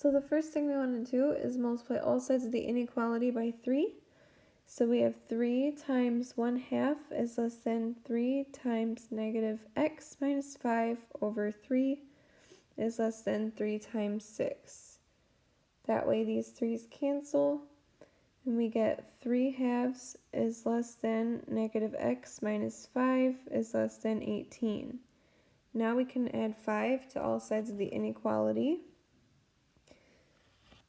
So the first thing we want to do is multiply all sides of the inequality by 3. So we have 3 times 1 half is less than 3 times negative x minus 5 over 3 is less than 3 times 6. That way these 3's cancel and we get 3 halves is less than negative x minus 5 is less than 18. Now we can add 5 to all sides of the inequality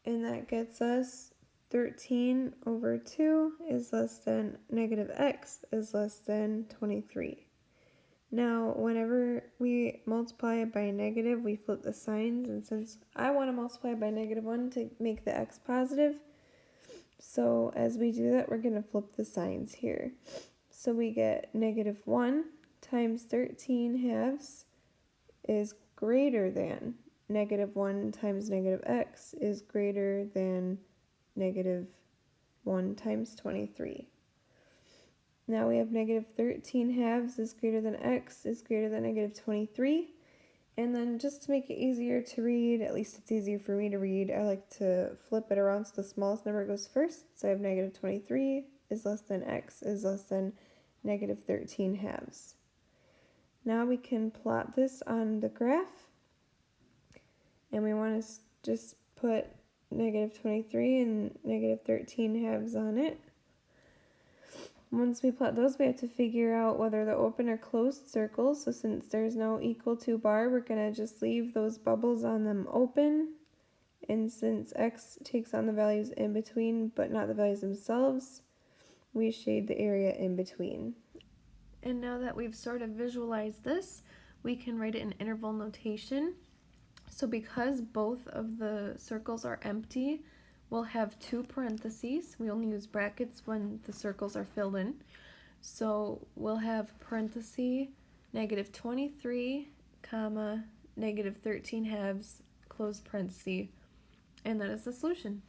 and that gets us 13 over 2 is less than negative x is less than 23. Now, whenever we multiply by negative, we flip the signs, and since I want to multiply by negative 1 to make the x positive, so as we do that, we're going to flip the signs here. So we get negative 1 times 13 halves is greater than negative 1 times negative x is greater than negative 1 times 23. Now we have negative 13 halves is greater than x is greater than negative 23. And then just to make it easier to read, at least it's easier for me to read, I like to flip it around so the smallest number goes first. So I have negative 23 is less than x is less than negative 13 halves. Now we can plot this on the graph and we want to just put negative 23 and negative 13 halves on it. Once we plot those, we have to figure out whether they're open or closed circles. So since there's no equal to bar, we're going to just leave those bubbles on them open. And since x takes on the values in between, but not the values themselves, we shade the area in between. And now that we've sort of visualized this, we can write it in interval notation. So because both of the circles are empty, we'll have two parentheses. We only use brackets when the circles are filled in. So we'll have parenthesis negative 23, comma, negative 13 halves, close parenthesis, and that is the solution.